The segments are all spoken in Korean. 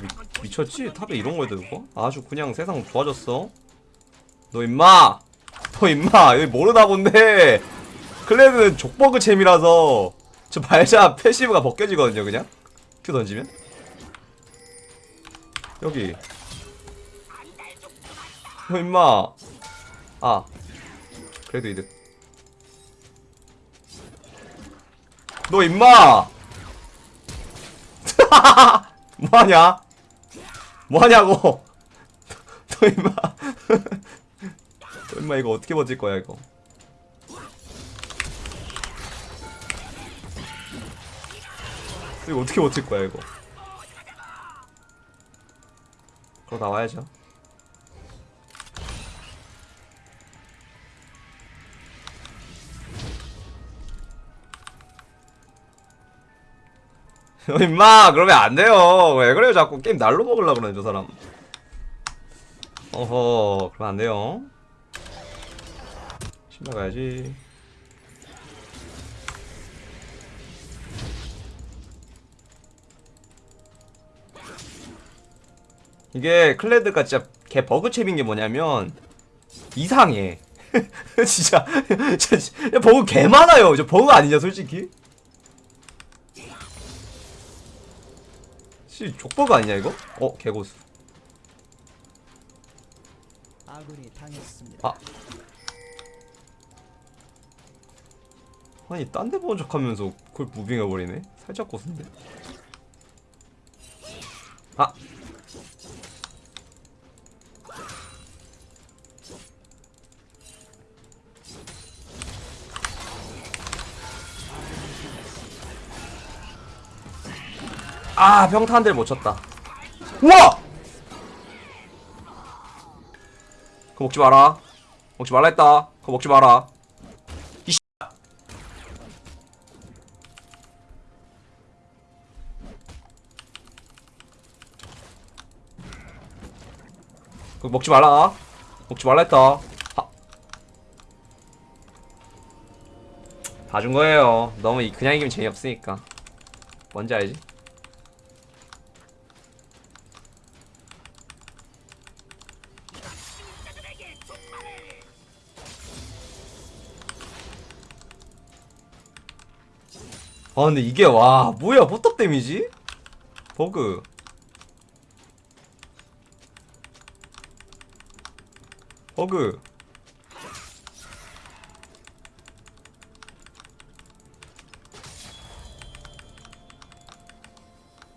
미, 미쳤지? 탑에 이런 걸 들고? 아주 그냥 세상 좋아졌어. 너 임마! 너 임마! 여기 모르나 본데! 클레드는 족버그 champ이라서 저 발자 passive가 벗겨지거든요 그냥. Q 던지면. 여기. 너 임마! 아. 그래도 이득. 너 임마 뭐하냐? 뭐하냐고? 너 임마. 너 임마 이거 어떻게 버틸 거야 이거? 이거 어떻게 버틸 거야 이거? 그럼 나와야죠 임마 그러면 안 돼요. 왜 그래요? 자꾸 게임 날로 먹으려고 그러네 저 사람. 어허 그러면 안 돼요. 신발 가야지. 이게 클레드가 진짜 개 버그챔인 게 뭐냐면 이상해. 진짜 버그 개 많아요. 저 버그 아니냐 솔직히 씨 족버그 아니냐 이거? 어 개고수. 아군이 당했습니다. 아. 아니 딴 데 보는 척하면서 그걸 무빙해버리네? 살짝 고수인데? 아 아, 평타 한 대를 못 쳤다. 우와! 그거 먹지 마라. 먹지 말라 했다. 그거 먹지 마라. 이 씨. 그거 먹지 말라. 먹지 말라 했다. 하. 봐준 거예요. 너무 이- 그냥 이기면 재미없으니까. 뭔지 알지? 아 근데 이게 와 뭐야 포탑 데미지? 버그 버그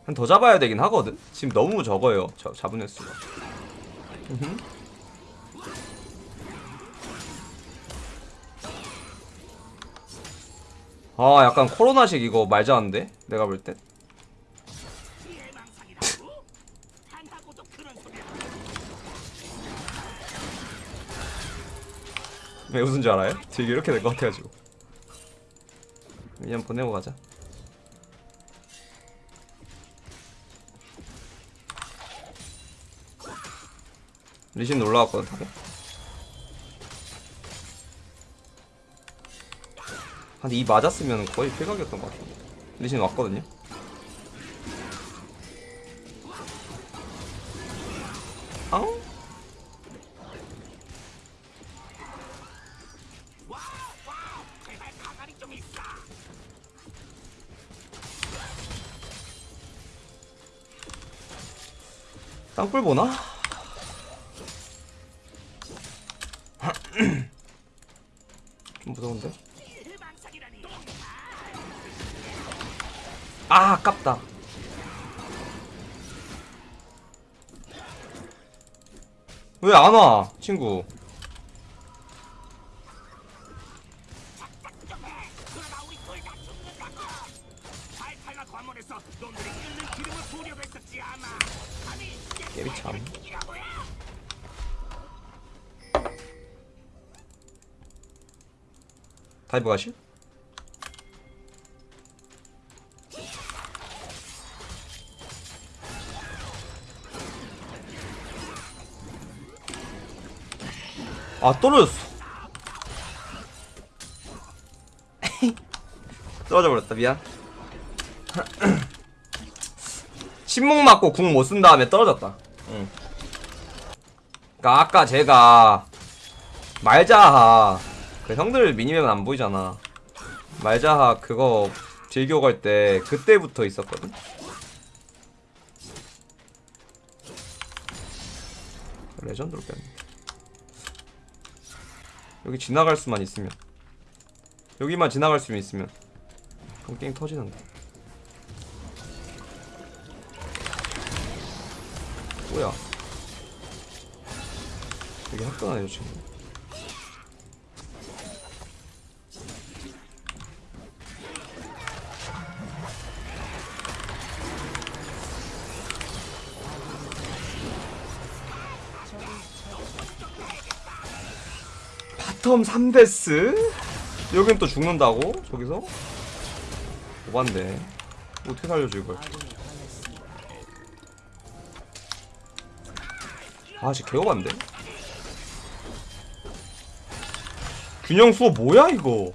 한 더 잡아야 되긴 하거든? 지금 너무 적어요 저 잡은 횟수가 아 약간 코로나식 이거 말자는데 내가 볼 땐. 왜 웃은 줄 알아요? 되게 이렇게 될 것 같아가지고 그냥 보내고 가자 리신 올라왔거든 한이 맞았으면 거의 폐각이었던 것 같은데 리신 왔거든요 앙? 땅굴 보나? 왜 안 와 친구 깨비 참 다이브 가실? 아 떨어졌어. 떨어져 버렸다 미안. 침묵 맞고 궁 못 쓴 다음에 떨어졌다. 응. 그니까 아까 제가 말자하 그 형들 미니맵은 안 보이잖아. 말자하 그거 즐겨 갈 때 그때부터 있었거든? 레전드로 뺐네 여기 지나갈 수만 있으면. 여기만 지나갈 수만 있으면. 그럼 게임 터지는데. 뭐야? 학교나네 저 친구 bottom 3 death? 여긴 또 죽는다고? 저기서? 오반데 어떻게 살려줘 이걸 당했습니다. 아씨 개오반데? 균형 수호 뭐야 이거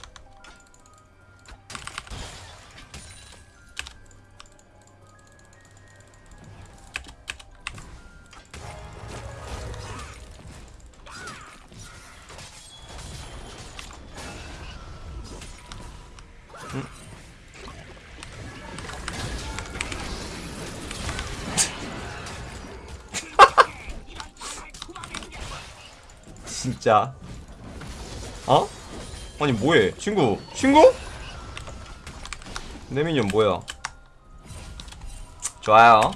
진짜. 어? 아니 뭐해? 친구? 친구? 내 미니언 뭐야? 좋아요.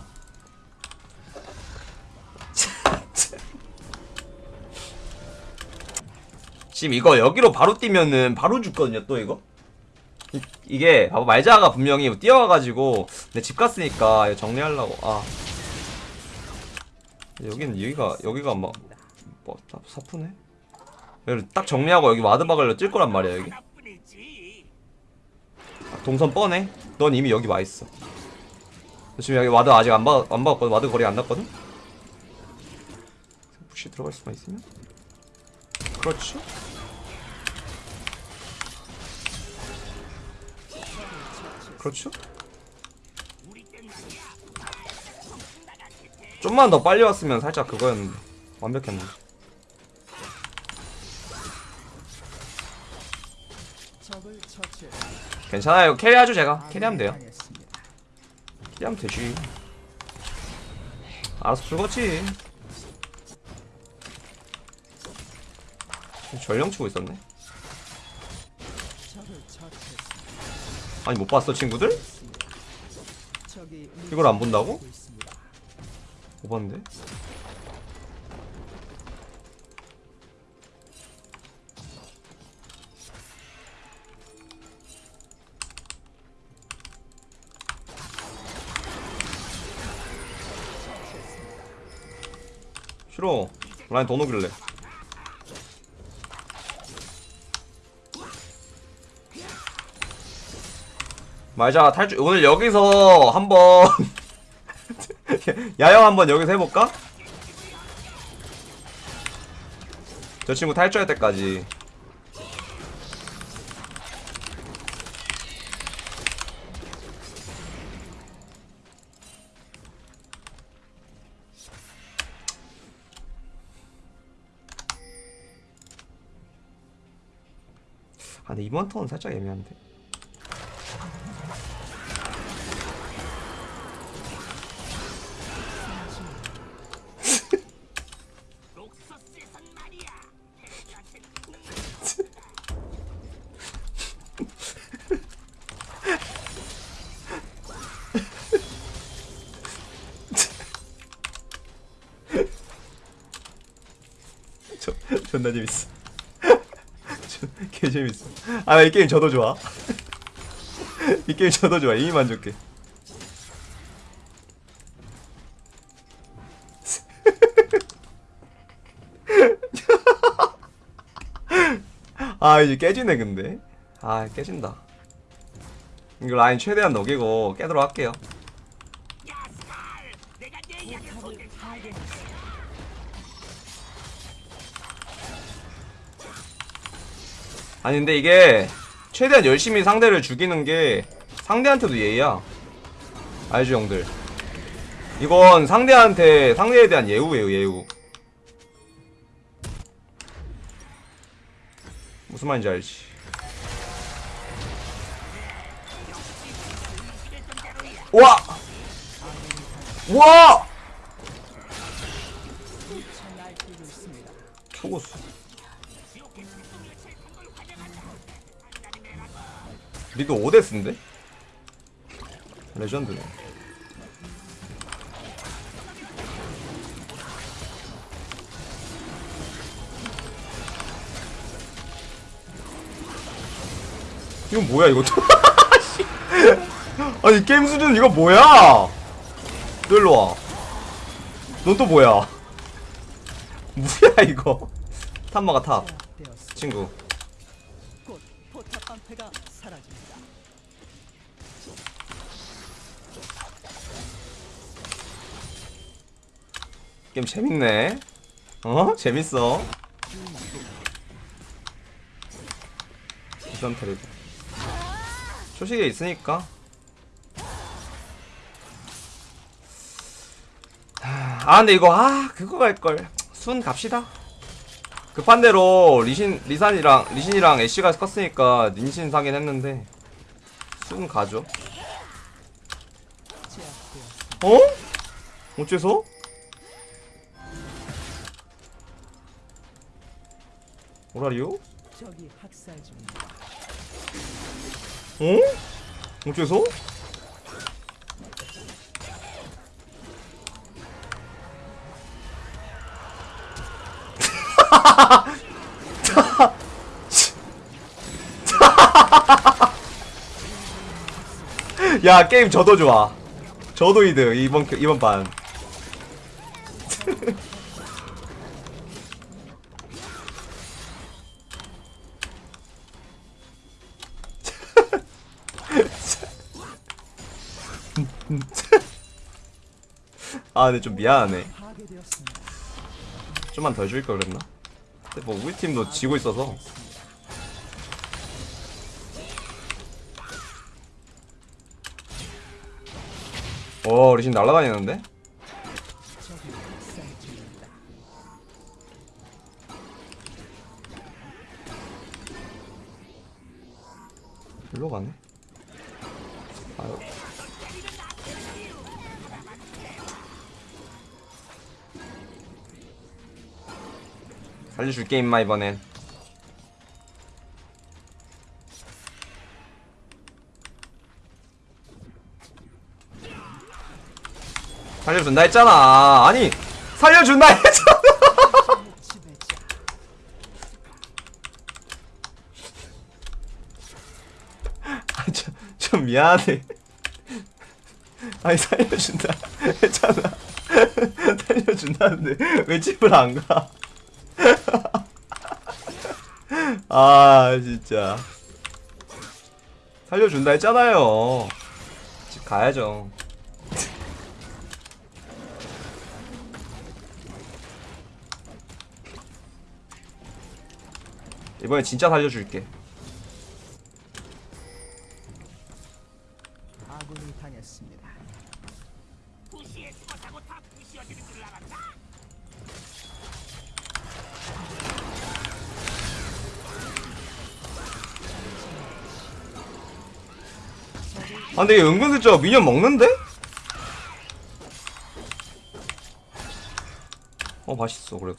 지금 이거 여기로 바로 뛰면은 바로 죽거든요 또 이거? 이, 이게 봐봐 말자가 분명히 뛰어와가지고 내 집 갔으니까 정리하려고. 아. 여기는 여기가 여기가 막 뭐, 사- 사푸네 딱 정리하고 여기 ward 박으려 찔 거란 말이야 여기. 아, 동선 뻔해. 넌 이미 여기 와 있어. 지금 여기 ward 아직 안, 박, 안 박았거든 ward 거리 안 났거든? push 들어갈 수만 있으면? 그렇지. 그렇죠? 좀만 더 빨리 왔으면 살짝 그거였는데. 완벽했는데 괜찮아요. carry하죠 제가. carry하면 돼요. carry하면 되지. 알아서 풀겠지. 전령 치고 있었네. 아니 못 봤어 친구들? 이걸 안 본다고? 못 봤는데 싫어. 라인 더 녹일래. 말자 탈주 오늘 여기서 한번 야영 한번 여기서 해볼까? 저 친구 탈주할 때까지 아 근데 이번 턴은 살짝 애매한데. 저, 존나 재밌어 재밌어. 아 이 게임 저도 좋아. 이 게임 저도 좋아. 이미 만족해. 아 이제 깨지네 근데. 아 깨진다. 이거 라인 최대한 녹이고 깨도록 할게요 아니 근데 이게 최대한 열심히 상대를 죽이는 게 상대한테도 예의야 알죠 형들 이건 상대한테 상대에 대한 예우예요 예우 무슨 말인지 알지 와! 와! 날뛰고 있습니다. 초고수 리드 5데스인데? 레전드네 이건 뭐야 이거 씨. 아니 게임 수준 이거 뭐야 너 일로와 넌 또 뭐야 뭐야 이거 탐마가 탑. 친구 게임 재밌네 어? 재밌어 이선 테레비 초식에 있으니까 아 근데 이거 아 그거 갈걸 순 갑시다 급한 대로 리신 리산이랑 리신이랑 애쉬가 컸으니까 닌신 사긴 했는데 순 가죠. 어? 어째서? 오라리오? 적이 학살 중입니다. 어? 어째서? 야 게임 저도 좋아 저도 이득 이번 이번 반 아 근데 좀 미안하네. 좀만 더 줄걸 그랬나? 근데 뭐 우리 팀도 지고 있어서 오 리신 날아다니는데? 일로 가네 아유 살려줄게 임마 이번엔 살려준다 했잖아 아니 살려준다 했잖아. 아, 미안해. 아니 살려준다 했잖아. 살려준다는데 왜 집을 안 가? 아 진짜 살려준다 했잖아요. 집 가야죠. 이번에 진짜 살려줄게. 아 근데 얘 은근슬쩍 미니언 먹는데? 어 맛있어 그래도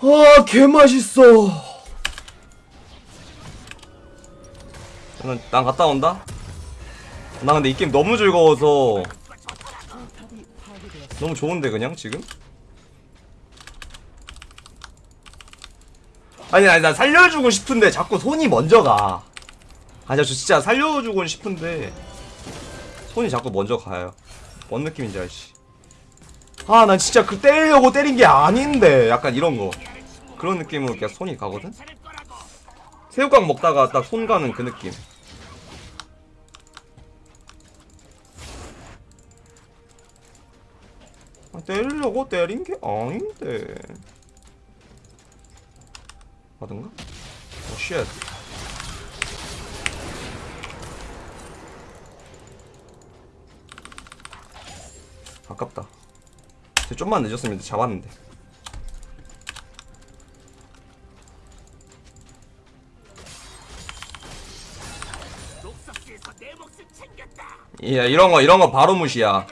아 개맛있어 난, 난 갔다 온다? 나 근데 이 게임 너무 즐거워서. 너무 좋은데 그냥 지금? 아니 아니 나 살려주고 싶은데 자꾸 손이 먼저 가. 아니 저 진짜 살려주고 싶은데 손이 자꾸 먼저 가요. 뭔 느낌인지 알지 아 난 진짜 그 때리려고 때린 게 아닌데. 약간 이런 거. 그런 느낌으로 그냥 손이 가거든? 새우깡 먹다가 딱 손 가는 그 느낌. 아, 때리려고 때린 게 아닌데 하던가? 어, shit. 아깝다 쟤 좀만 늦었으면 잡았는데 야 이런 거 이런 거 바로 무시야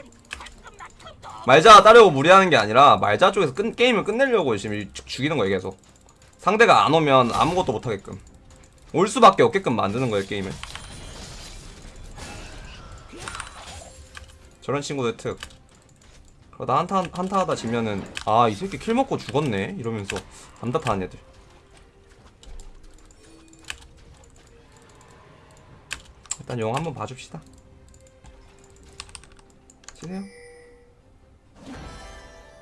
말자 따려고 무리하는 게 아니라 말자 쪽에서 끝, 게임을 끝내려고 지금 죽- 죽이는 거예요 계속 상대가 안 오면 아무것도 못하게끔. 올 수밖에 없게끔 만드는 거예요 게임을. 저런 친구들 특. 그러다 한타 한타 하다 지면은 아 이 새끼 킬 먹고 죽었네? 이러면서 답답하는 애들. 일단 용 한번 봐줍시다. 치세요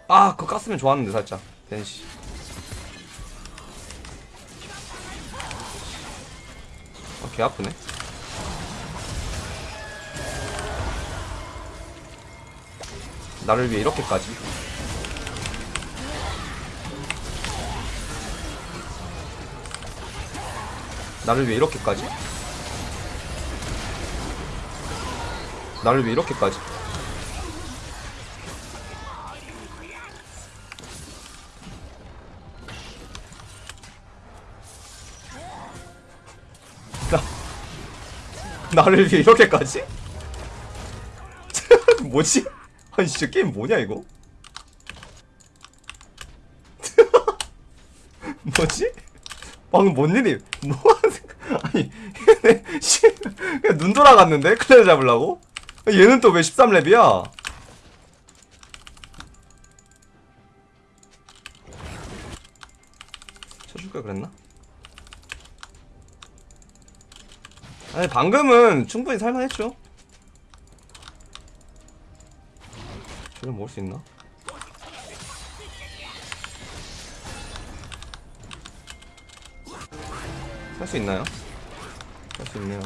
아 그거 깠으면 좋았는데 살짝. 벤시 개 아프네. 나를 위해 이렇게까지? 나를 위해 이렇게까지? 나를 위해 이렇게까지 나 나를 위해 이렇게까지? 뭐지? 아니 진짜 게임 뭐냐 이거? 뭐지? 방금 뭔 일이 뭐 하는 아니 얘네 씨, 그냥 눈 돌아갔는데 클레어 잡으려고? 얘는 또 왜 13렙이야? 쳐줄 걸 그랬나? 아니 방금은 충분히 살만했죠 저를 먹을 수 있나? 살 수 있나요? 살 수 있네요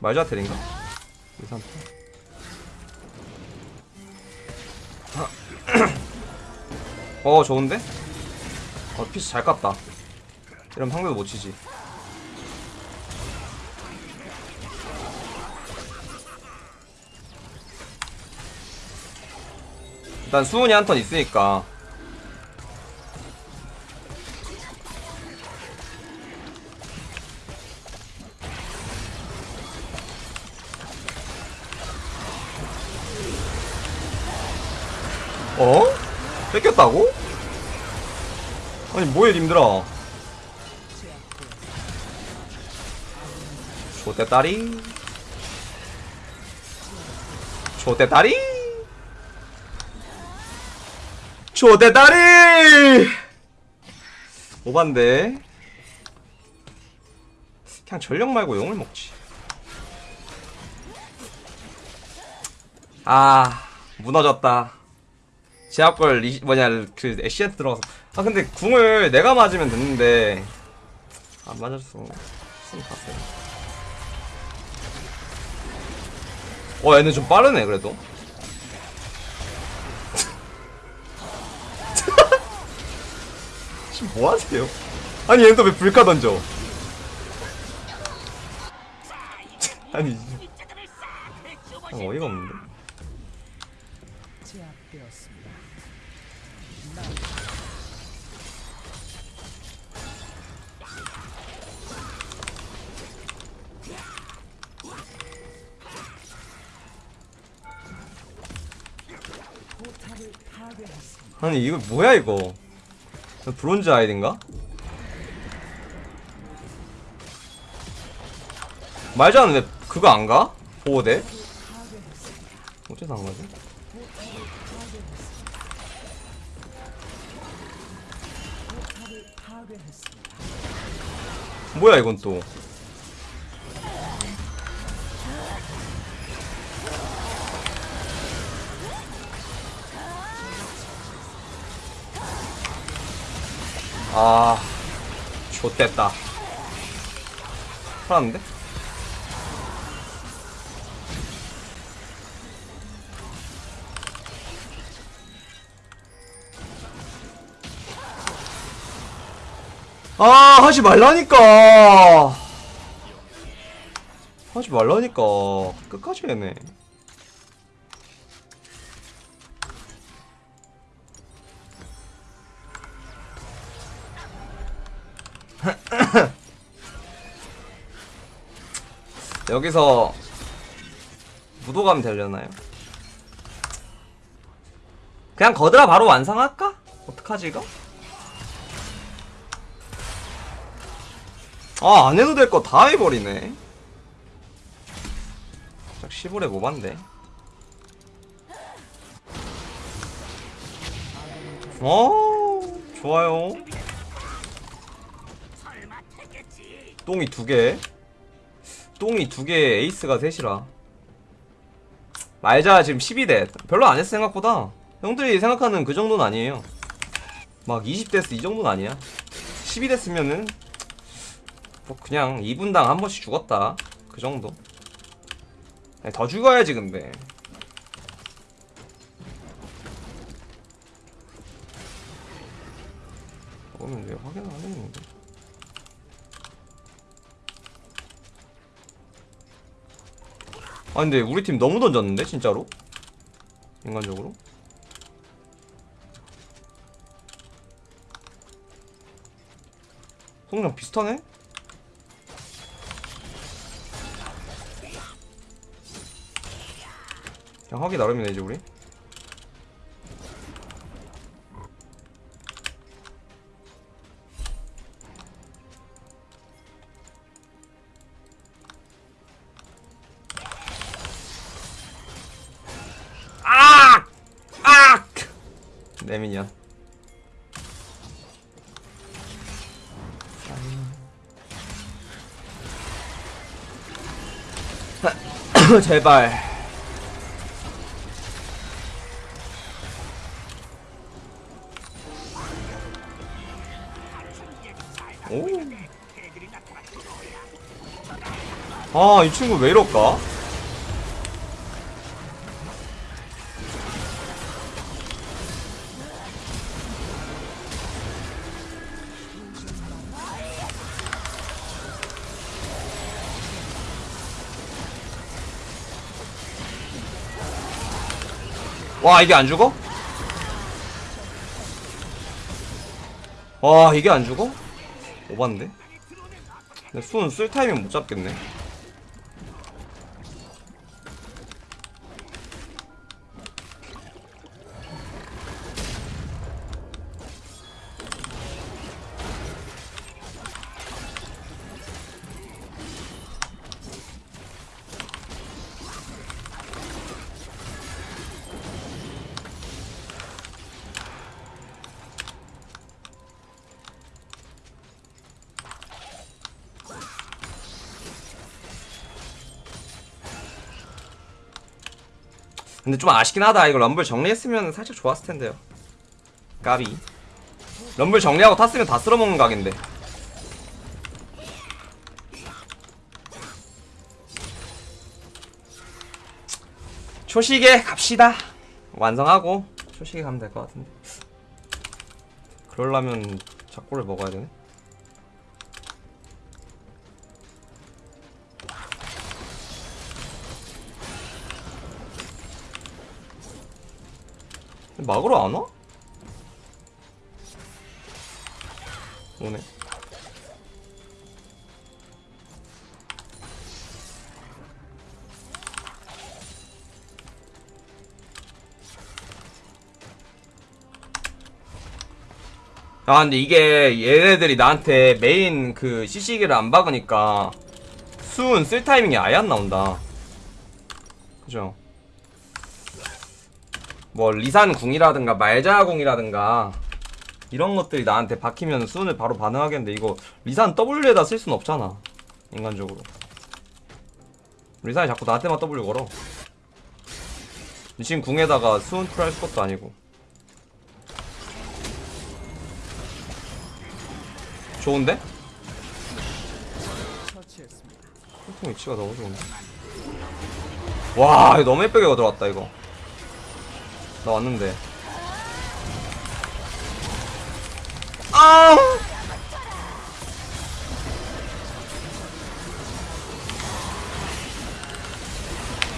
말자 텔인가? 2, 3, 8어 좋은데? 어 피스 잘 깠다 이러면 상대도 못 치지 일단 수훈이 한 턴 있으니까 어? 뺏겼다고? 아니 뭐해 님들아 조대다리 조대다리 조대다리! 오반데. 그냥 전력 말고 용을 먹지. 아 무너졌다. 제압걸 리, 뭐냐 그 애쉬한테 들어가서. 아 근데 궁을 내가 맞으면 됐는데. 안 맞았어. 숨 갔어요 어 얘는 좀 빠르네 그래도 지금 뭐 하세요? 아니 또왜 불카 던져 아니 아, 어이가 없는데. 아니 이거 뭐야 이거 브론즈 아이딘가? 말자는 왜 그거 안 가? 보호대? 어째서 안 가지? 뭐야 이건 또 아, 좆됐다. 살았는데? 아, 하지 말라니까. 하지 말라니까. 끝까지 해네. 여기서 무도감 되려나요? 그냥 거드라 바로 완성할까? 어떡하지 이거? 아 안해도 될 거 다 해버리네 딱 10월에 모반데 어 좋아요 똥이 두개 똥이 두 개 에이스가 셋이라. 말자 지금 12대. 별로 안 했어 생각보다. 형들이 생각하는 그 정도는 아니에요. 막 20데스 이 정도는 아니야. 12데스면은 뭐 그냥 2분당 한 번씩 죽었다. 그 정도. 더 죽어야지 근데 그러면 왜 확인 안 했는데 아 근데 우리 팀 너무 던졌는데 진짜로? 인간적으로? 성장 비슷하네? 그냥 하기 나름이네 이제 우리 제발 오. 아, 이 친구 왜 이럴까? 와 이게 안 죽어? 와 이게 안 죽어? 오반데? 근데 수는 쓸 타이밍 못 잡겠네 근데 좀 아쉽긴 하다. 이거 럼블 정리했으면 살짝 좋았을 텐데요. 까비. 럼블 정리하고 탔으면 다 쓸어먹는 각인데. 초식에 갑시다. 완성하고 초식에 가면 될 것 같은데. 그러려면 작골을 먹어야 되네 막으러 안 와? 오네. 아 근데 이게 얘네들이 나한테 메인 그 CC기를 안 박으니까 수은 쓸 타이밍이 아예 안 나온다 그죠 뭐 리산 궁이라든가 말자 궁이라든가 이런 것들이 나한테 박히면 수은을 바로 반응하겠는데 이거 리산 W에다 쓸 수는 없잖아 인간적으로 리산이 자꾸 나한테만 W 걸어 지금 궁에다가 수은 풀할 것도 아니고 좋은데? 처치했습니다. 통 위치가 너무 좋은데 와 이거 너무 예쁘게 들어왔다 이거 나 왔는데. 아!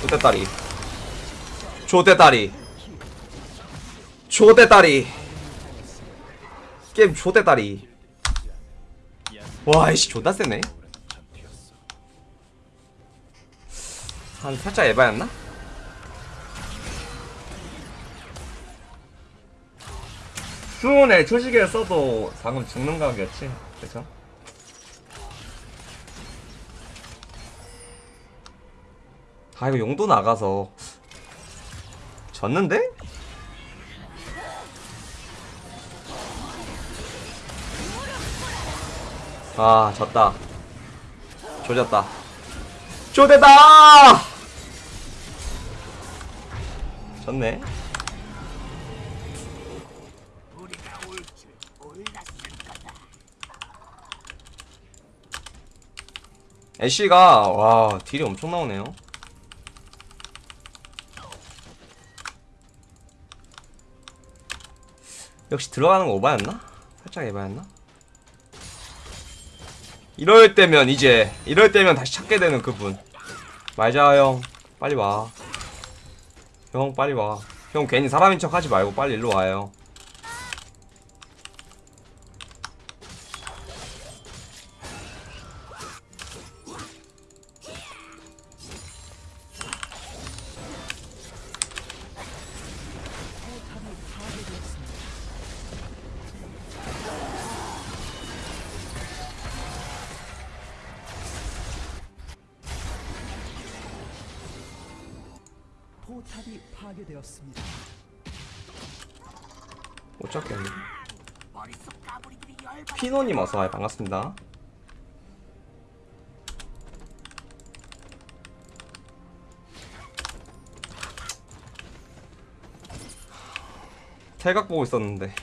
조대다리. 조대다리. 조대다리. 게임 조대다리. 와 이씨 존나 세네. 한 살짝 에바였나? 수온에 초시계를 써도 방금 죽는 각이었지? 그쵸? 아 이거 용도 나가서 졌는데? 아 졌다. 조졌다. 조대다! 졌네 애쉬가 와 딜이 엄청 나오네요. 역시 들어가는 거 오바였나? 살짝 에바였나? 이럴 때면 이제 이럴 때면 다시 찾게 되는 그분. 말자 형. 빨리 와형 빨리 와형 괜히 사람인 척 하지 말고 빨리 일로 와요 탑이 파괴되었습니다. 못 찾겠네 피노님 어서와요 반갑습니다 탈각 보고 있었는데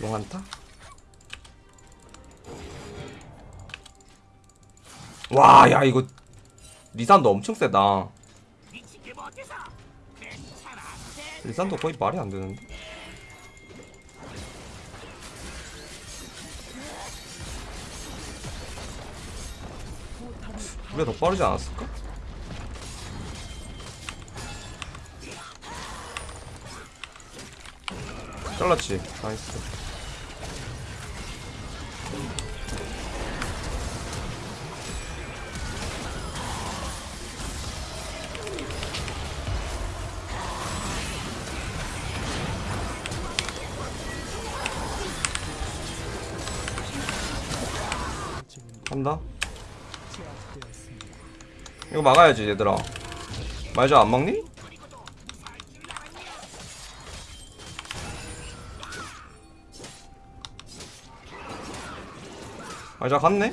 용한타? 와, 야 이거 리산도 엄청 세다. 리산도 거의 말이 안 되는데. 우리가 더 빠르지 않았을까? 잘랐지. 나이스. 간다. 이거 막아야지 얘들아 말자 안 막니? 말자 갔네?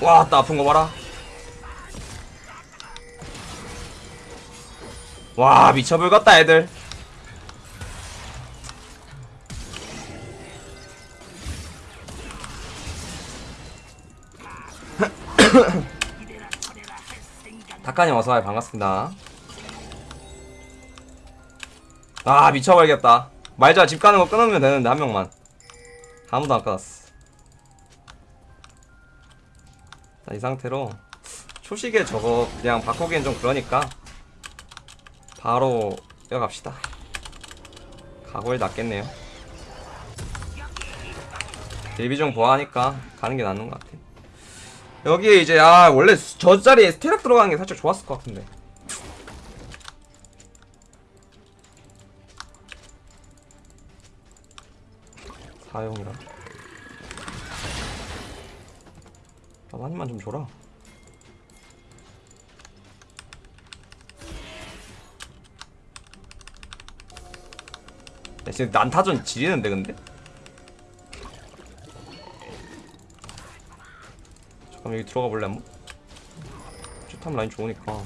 와, 나 아픈 거 봐라. 와, 미쳐불겠다, 애들. 닭가님 어서와요. 반갑습니다. 아 미쳐버리겠다. 말자. 집 가는 거 끊으면 되는데 한 명만. 아무도 안 끊었어. 자, 이 상태로 초식에 저거 그냥 바꾸기엔 좀 그러니까 바로 이어갑시다. 각오에 낫겠네요. 딜비중 보아하니까 가는 게 낫는 것 같아 여기에 이제 아 원래 저 자리에 스테락 들어가는 게 살짝 좋았을 것 같은데. 사용이라. 한 입만 좀 줘라. 야 지금 난타전 지리는데 근데? 잠깐 여기 들어가 볼래? 한번? 쭈탐 라인 좋으니까.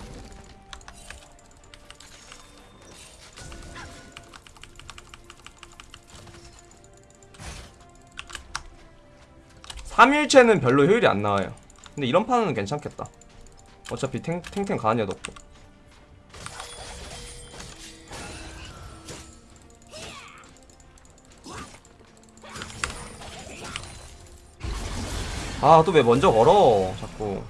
삼일체는 별로 효율이 안 나와요. 근데 이런 판은 괜찮겠다. 어차피 탱, 탱탱 가는 애도 없고 아 또 왜 먼저 걸어? 자꾸.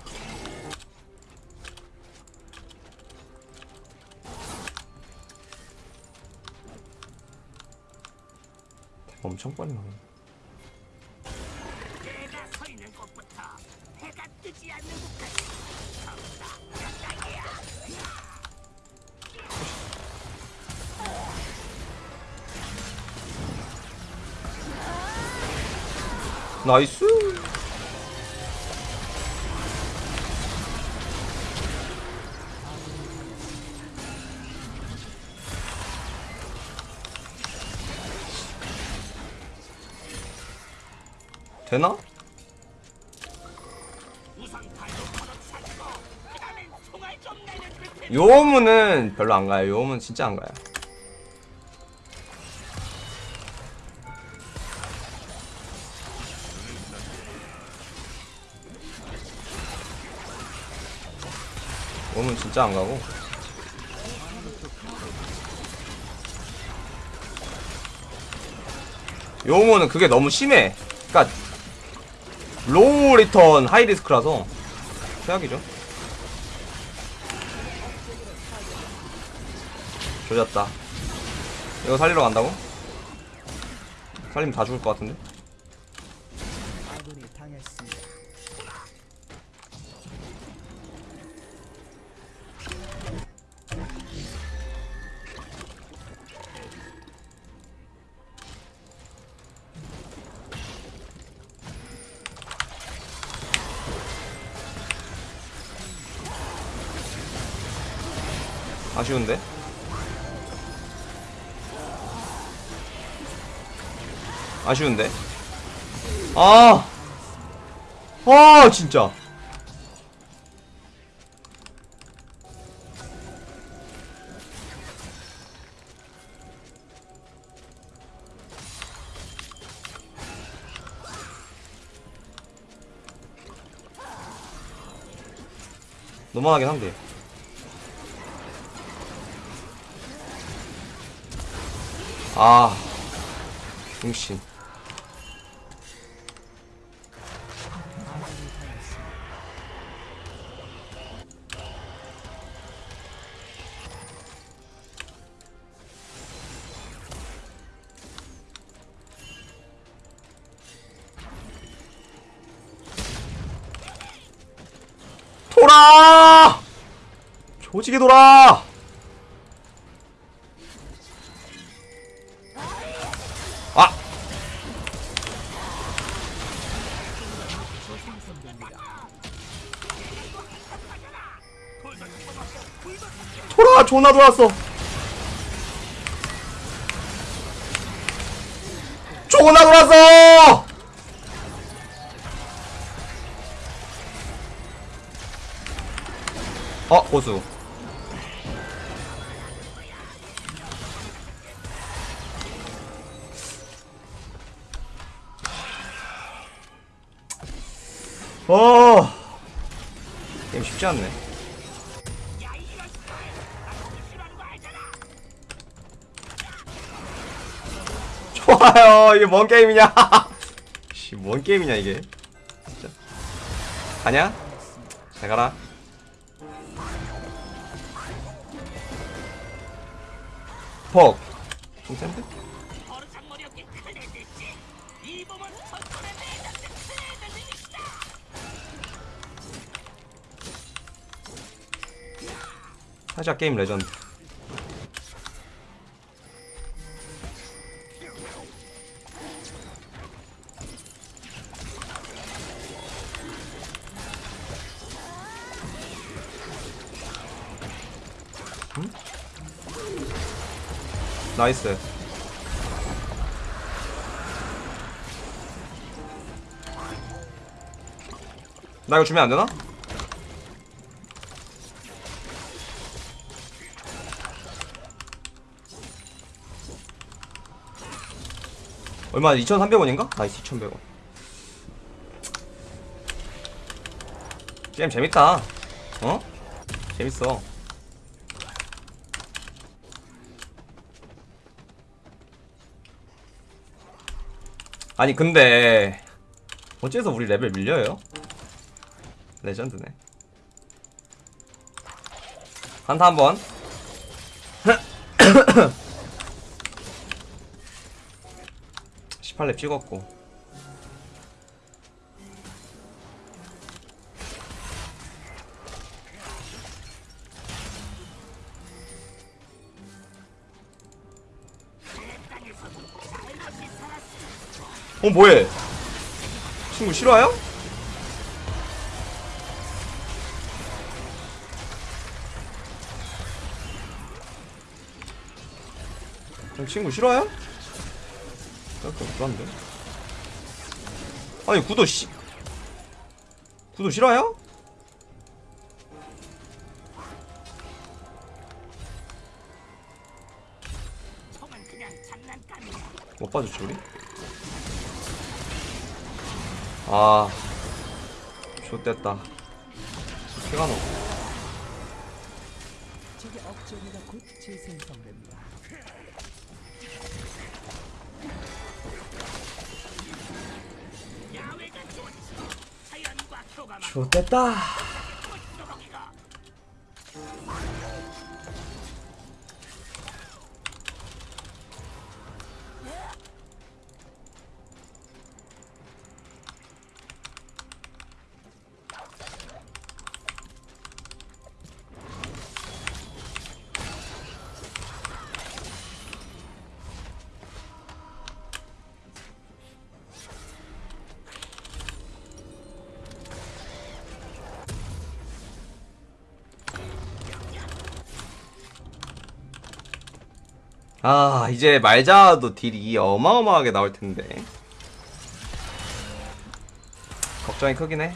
엄청 빨리 나 나이스! 되나? 요음은 별로 안 가요. 요음은 진짜 안 가요. 요음은 진짜 안 가고. 요즘은 그게 너무 심해. 그니까 low return high risk라서 최악이죠 조졌다 이거 살리러 간다고? 살리면 다 죽을 것 같은데? 아쉬운데? 아쉬운데? 아! 아, 진짜. 너무하긴 한데. 아, 중신. 돌아! 조직이 돌아! 존나 돌았어! 존나 돌았어! 어, 고수. 어. 게임 쉽지 않네. 좋아요. 이게 뭔 게임이냐? 씨, 뭔 게임이냐 이게? 진짜. 가냐? 잘 가라. 퍽. 좀 센데? 살짝 게임 레전드. 나이스. 나 이거 주면 안 되나? 얼마 2,300원인가? 나이스 2,100원 게임 재밌다 어? 재밌어 아니 근데 어째서 우리 레벨 밀려요? 레전드네. 한타 한번. 18렙 찍었고 어 뭐해 친구? 형 친구 실화야? 약간 불안데 아니 구도 씨 구도 장난감이야. 못 봐줬지 우리? 아. 좋됐다. 피가 교감한 좋됐다 아 이제 말자도 딜이 어마어마하게 나올 텐데. 걱정이 크긴 해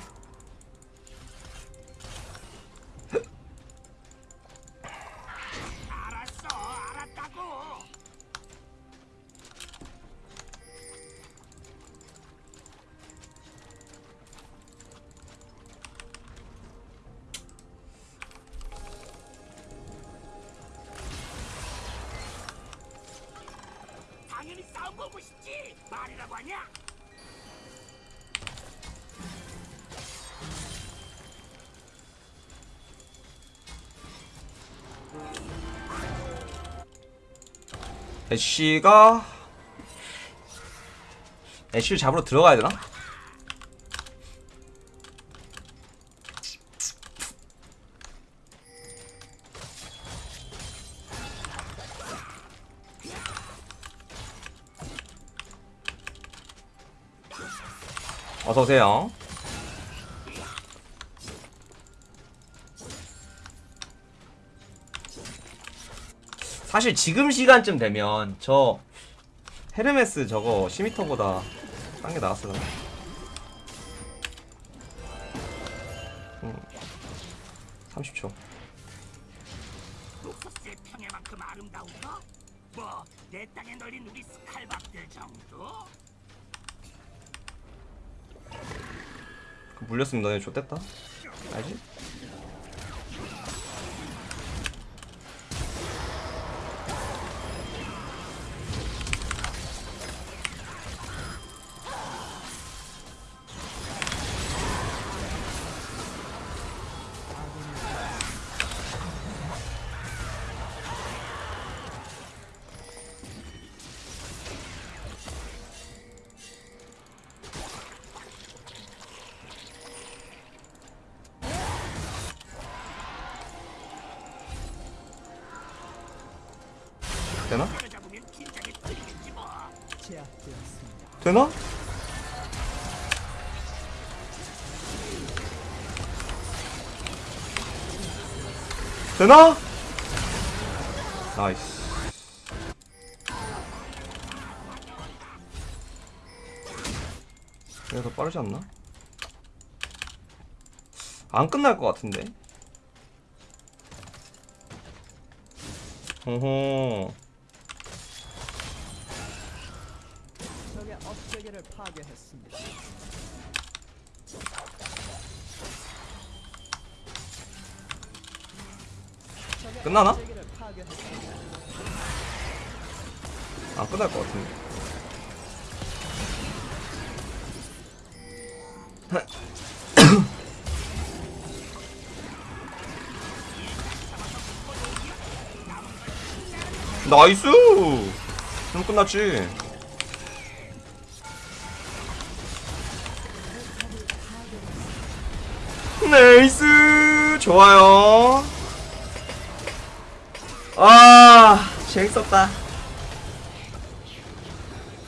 애쉬가 애쉬를 잡으러 들어가야 되나? 어서 오세요. 사실 지금 시간쯤 되면 저 헤르메스 저거 시미터보다 딴 게 나왔어. 음, 30초. 룩소스의 평야만큼 아름다운가? 뭐, 내 땅에 널린 우리 스칼밥들 정도? 그 물렸으면 너네 좆됐다. 알지? 되나? 되나? 나이스. 이게 더 빠르지 않나? 안 끝날 것 같은데. 호호. 파괴했습니다. 끝나나? 파괴했습니다. 안 끝날 것 같은데. 나이스! 그럼 끝났지. 나이스. 좋아요. 아 재밌었다